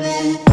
moment